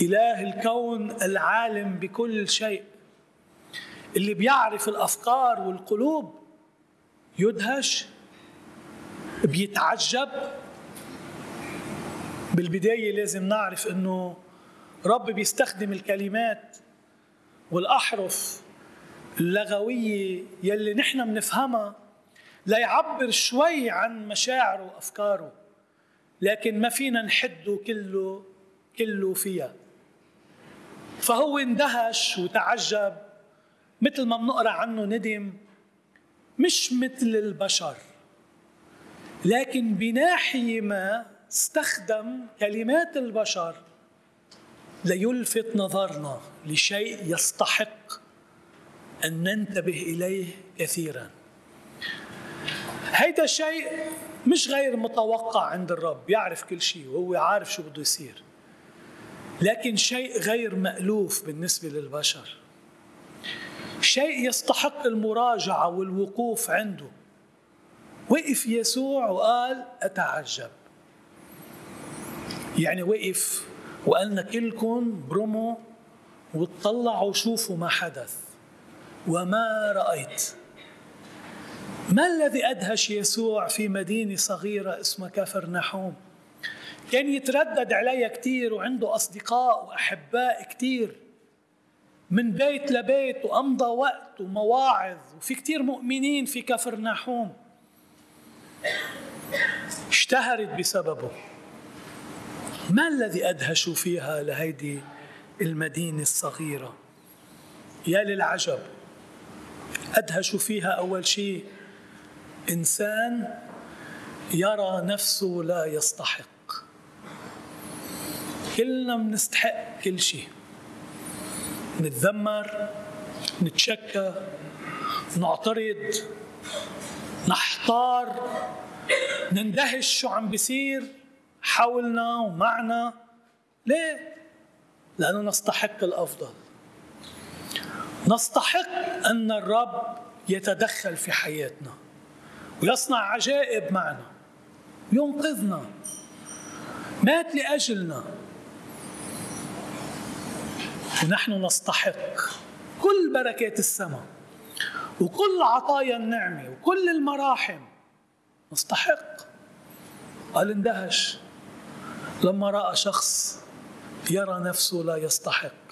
إله الكون العالم بكل شيء. اللي بيعرف الأفكار والقلوب يدهش بيتعجب. بالبداية لازم نعرف أنه رب بيستخدم الكلمات والأحرف اللغوية يلي نحن بنفهمها ليعبر شوي عن مشاعره وأفكاره لكن ما فينا نحده كله كله فيها. فهو اندهش وتعجب مثل ما بنقرأ عنه ندم مش مثل البشر. لكن بناحية ما استخدم كلمات البشر ليلفت نظرنا لشيء يستحق أن ننتبه إليه كثيرا. هيدا الشيء مش غير متوقع عند الرب يعرف كل شيء وهو عارف شو بده يصير. لكن شيء غير مألوف بالنسبة للبشر. شيء يستحق المراجعة والوقوف عنده. وقف يسوع وقال أتعجب. يعني وقف وقالنا كلكم برموا وتطلعوا شوفوا ما حدث وما رأيت. ما الذي أدهش يسوع في مدينة صغيرة اسمها كفر نحوم كان يتردد عليها كثير وعنده أصدقاء وأحباء كثير من بيت لبيت وأمضى وقت ومواعظ وفي كثير مؤمنين في كفر نحوم اشتهرت بسببه. ما الذي أدهش فيها لهيدي المدينة الصغيرة؟ يا للعجب أدهش فيها أول شيء إنسان يرى نفسه لا يستحق. كلنا بنستحق كل شيء. نتذمر نتشكى نعترض نحتار نندهش شو عم بيصير حولنا ومعنا. ليه؟ لأنه نستحق الأفضل. نستحق أن الرب يتدخل في حياتنا ويصنع عجائب معنا ينقذنا مات لأجلنا. ونحن نستحق كل بركات السماء وكل عطايا النعمة وكل المراحم. نستحق. قال اندهش. لما رأى شخص يرى نفسه لا يستحق.